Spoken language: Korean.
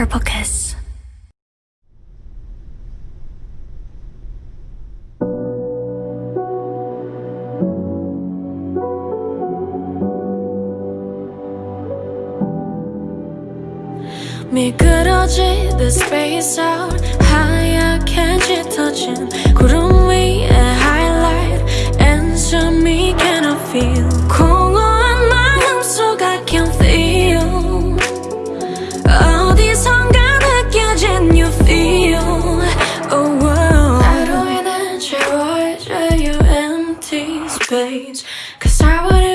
Purple Kiss. 미끄러지듯 space out 하얗게 짙어진 구름 space Cause I wouldn't